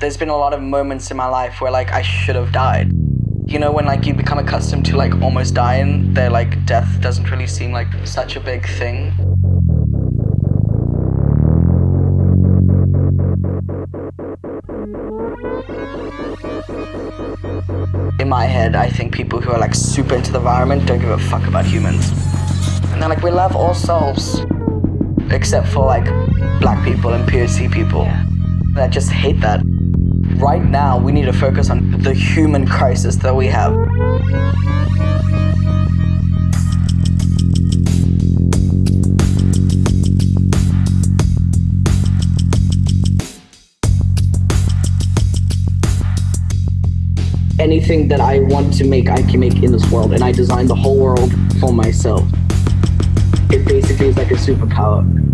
there's been a lot of moments in my life where like I should have died. You know, when like you become accustomed to like almost dying, that like death doesn't really seem like such a big thing. In my head, I think people who are like super into the environment don't give a fuck about humans. And they're like, we love all souls. Except for like black people and POC people. I just hate that. Right now, we need to focus on the human crisis that we have. Anything that I want to make, I can make in this world, and I designed the whole world for myself. It basically is like a superpower.